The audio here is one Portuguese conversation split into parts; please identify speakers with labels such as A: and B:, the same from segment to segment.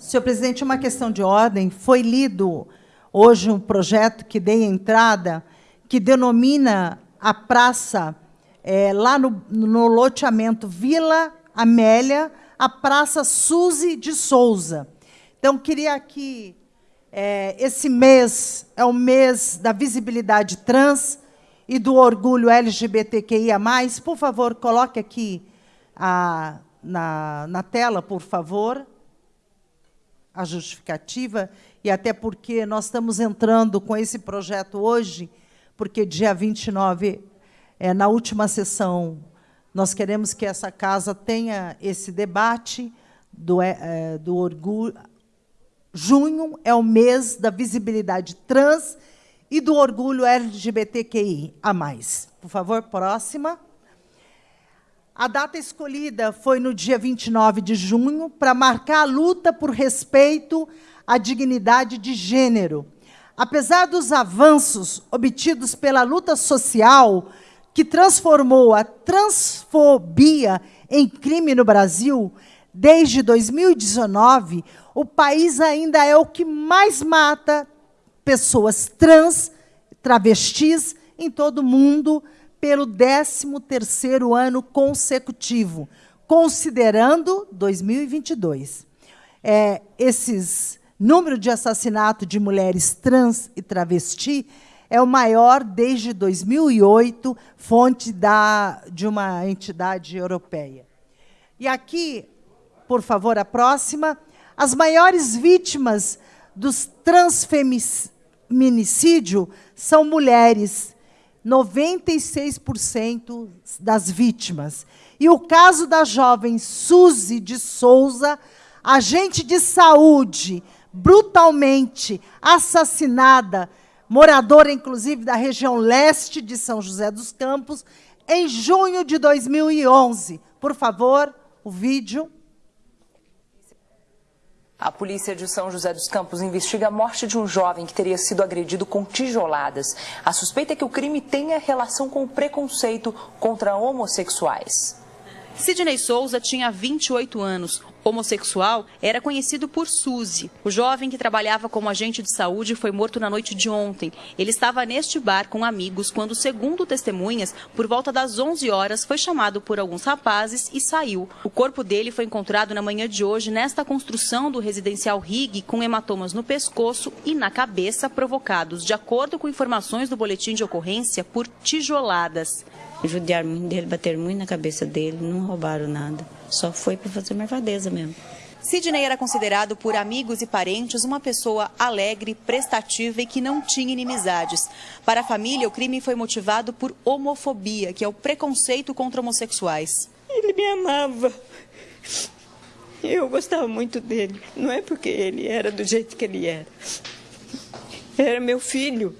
A: Senhor presidente, uma questão de ordem. Foi lido hoje um projeto que dei entrada, que denomina a praça, é, lá no, no loteamento Vila Amélia, a Praça Suzy de Souza. Então, queria aqui, é, esse mês é o mês da visibilidade trans e do orgulho LGBTQIA+. Por favor, coloque aqui a, na, na tela, por favor, a justificativa, e até porque nós estamos entrando com esse projeto hoje, porque dia 29, é, na última sessão nós queremos que essa casa tenha esse debate do, é, do orgulho. Junho é o mês da visibilidade trans e do orgulho LGBTQI a mais. Por favor, próxima. A data escolhida foi no dia 29 de junho para marcar a luta por respeito à dignidade de gênero. Apesar dos avanços obtidos pela luta social que transformou a transfobia em crime no Brasil, desde 2019, o país ainda é o que mais mata pessoas trans, travestis, em todo o mundo, pelo 13º ano consecutivo, considerando 2022. É, esses número de assassinato de mulheres trans e travesti é o maior desde 2008, fonte da, de uma entidade europeia. E aqui, por favor, a próxima. As maiores vítimas dos transfeminicídio são mulheres, 96% das vítimas. E o caso da jovem Suzy de Souza, agente de saúde, brutalmente assassinada moradora, inclusive, da região leste de São José dos Campos, em junho de 2011. Por favor, o vídeo.
B: A polícia de São José dos Campos investiga a morte de um jovem que teria sido agredido com tijoladas. A suspeita é que o crime tenha relação com o preconceito contra homossexuais.
C: Sidney Souza tinha 28 anos. Homossexual, era conhecido por Suzy. O jovem que trabalhava como agente de saúde foi morto na noite de ontem. Ele estava neste bar com amigos quando, segundo testemunhas, por volta das 11 horas, foi chamado por alguns rapazes e saiu. O corpo dele foi encontrado na manhã de hoje nesta construção do residencial Rig, com hematomas no pescoço e na cabeça, provocados, de acordo com informações do boletim de ocorrência, por tijoladas.
D: Judiaram muito dele, bateram muito na cabeça dele, não roubaram nada. Só foi para fazer marvadeza mesmo.
C: Sidney era considerado por amigos e parentes uma pessoa alegre, prestativa e que não tinha inimizades. Para a família, o crime foi motivado por homofobia, que é o preconceito contra homossexuais.
E: Ele me amava. Eu gostava muito dele. Não é porque ele era do jeito que ele era. Era meu filho.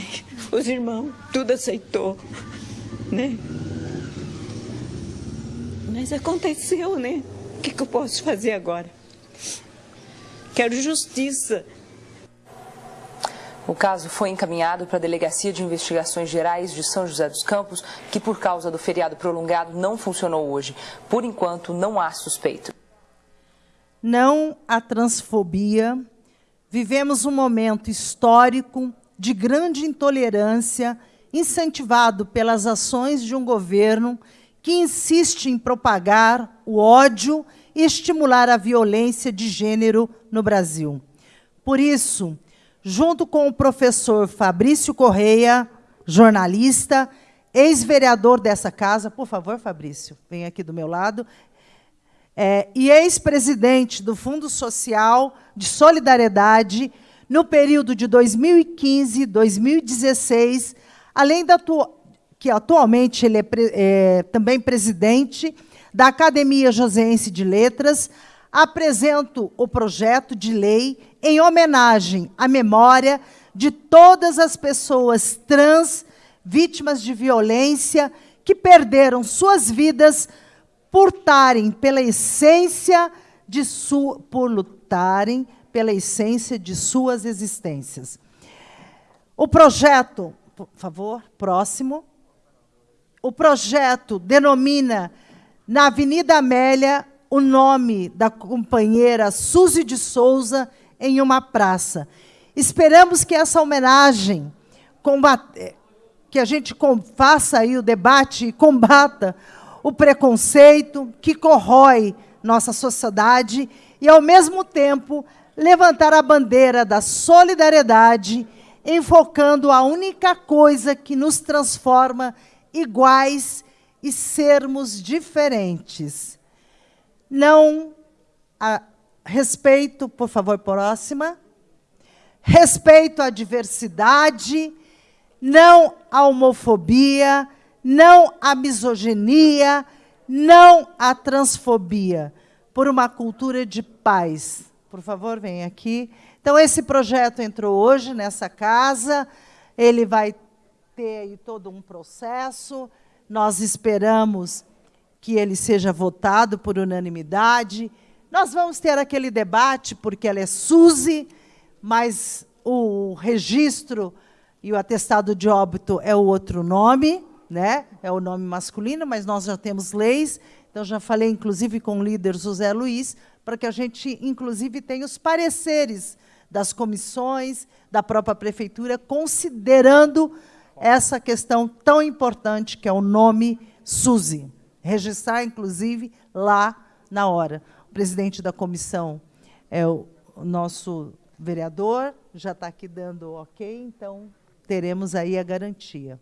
E: Os irmãos, tudo aceitou, né? Mas aconteceu, né? O que, que eu posso fazer agora? Quero justiça.
B: O caso foi encaminhado para a Delegacia de Investigações Gerais de São José dos Campos, que por causa do feriado prolongado não funcionou hoje. Por enquanto, não há suspeito.
A: Não há transfobia. Vivemos um momento histórico de grande intolerância, incentivado pelas ações de um governo que insiste em propagar o ódio e estimular a violência de gênero no Brasil. Por isso, junto com o professor Fabrício Correia, jornalista, ex-vereador dessa casa, por favor, Fabrício, vem aqui do meu lado, é, e ex-presidente do Fundo Social de Solidariedade, no período de 2015 2016, além da que atualmente ele é, é também presidente da Academia Joseense de Letras, apresento o projeto de lei em homenagem à memória de todas as pessoas trans vítimas de violência que perderam suas vidas por lutarem pela essência de por lutarem pela essência de suas existências. O projeto, por favor, próximo. O projeto denomina na Avenida Amélia o nome da companheira Suzy de Souza em uma praça. Esperamos que essa homenagem combate, que a gente faça aí o debate e combata o preconceito que corrói nossa sociedade e, ao mesmo tempo, levantar a bandeira da solidariedade, enfocando a única coisa que nos transforma iguais e sermos diferentes. Não a, respeito, por favor, próxima. Respeito à diversidade, não à homofobia, não à misoginia, não à transfobia, por uma cultura de paz. Por favor, vem aqui. Então, esse projeto entrou hoje nessa casa, ele vai ter aí todo um processo, nós esperamos que ele seja votado por unanimidade. Nós vamos ter aquele debate, porque ela é Suzy, mas o registro e o atestado de óbito é o outro nome, né? é o nome masculino, mas nós já temos leis. Então, já falei, inclusive, com o líder José Luiz, para que a gente, inclusive, tenha os pareceres das comissões, da própria prefeitura, considerando essa questão tão importante que é o nome Suzy. Registrar, inclusive, lá na hora. O presidente da comissão é o nosso vereador, já está aqui dando ok, então teremos aí a garantia.